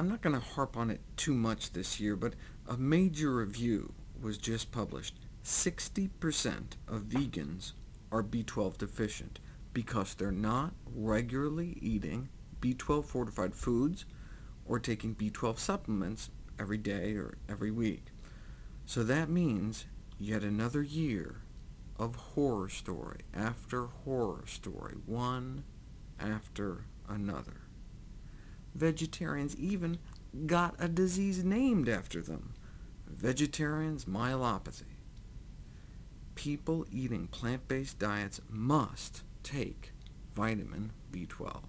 I'm not going to harp on it too much this year, but a major review was just published. 60% of vegans are B12 deficient because they're not regularly eating B12 fortified foods or taking B12 supplements every day or every week. So that means yet another year of horror story after horror story, one after another. Vegetarians even got a disease named after them, vegetarians myelopathy. People eating plant-based diets must take vitamin B12.